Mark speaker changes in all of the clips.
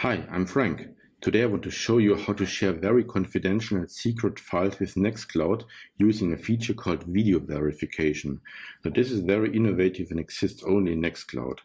Speaker 1: Hi, I'm Frank. Today I want to show you how to share very confidential and secret files with Nextcloud using a feature called video verification. So this is very innovative and exists only in Nextcloud.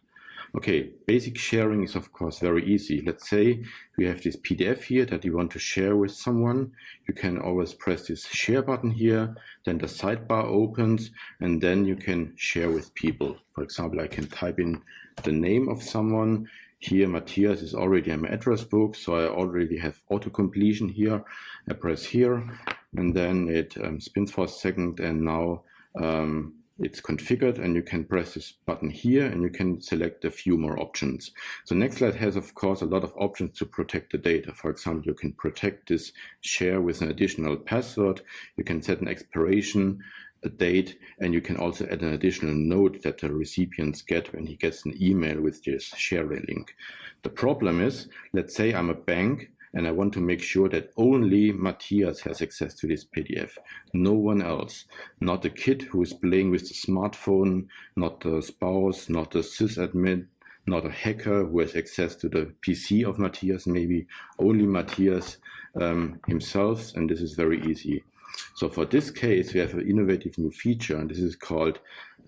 Speaker 1: Okay, basic sharing is of course very easy. Let's say we have this PDF here that you want to share with someone. You can always press this share button here, then the sidebar opens, and then you can share with people. For example, I can type in the name of someone. Here, Matthias is already in my address book, so I already have auto completion here. I press here, and then it um, spins for a second, and now um, it's configured and you can press this button here and you can select a few more options. So Nextcloud has, of course, a lot of options to protect the data. For example, you can protect this share with an additional password. You can set an expiration a date, and you can also add an additional note that the recipients get when he gets an email with this share link. The problem is, let's say I'm a bank and I want to make sure that only Matthias has access to this PDF, no one else, not the kid who is playing with the smartphone, not the spouse, not the sysadmin, not a hacker who has access to the PC of Matthias, maybe only Matthias um, himself, and this is very easy. So for this case, we have an innovative new feature, and this is called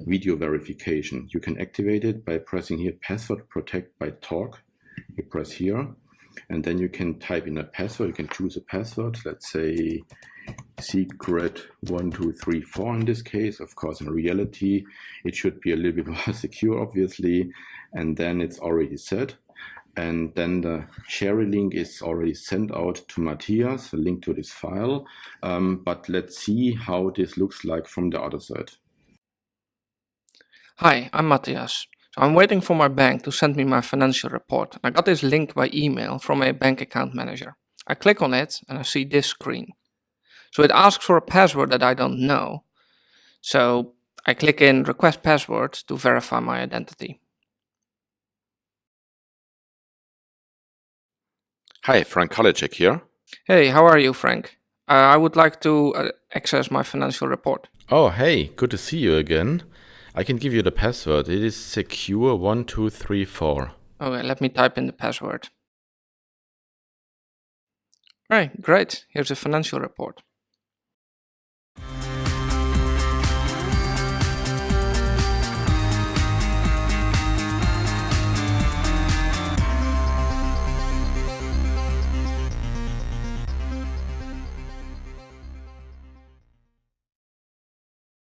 Speaker 1: video verification. You can activate it by pressing here password protect by talk. You press here, and then you can type in a password. You can choose a password, let's say secret one, two, three, four in this case. Of course, in reality, it should be a little bit more secure, obviously. And then it's already set. And then the share link is already sent out to Matthias, a link to this file. Um, but let's see how this looks like from the other side.
Speaker 2: Hi, I'm Matthias. So I'm waiting for my bank to send me my financial report. I got this link by email from a bank account manager. I click on it and I see this screen. So it asks for a password that I don't know. So I click in request password to verify my identity.
Speaker 3: Hi, Frank Karlitschek here.
Speaker 2: Hey, how are you, Frank? Uh, I would like to uh, access my financial report.
Speaker 3: Oh, hey, good to see you again. I can give you the password. It is secure1234.
Speaker 2: Okay, let me type in the password. Right, great. Here's a financial report.